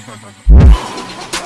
Ha ha ha ha.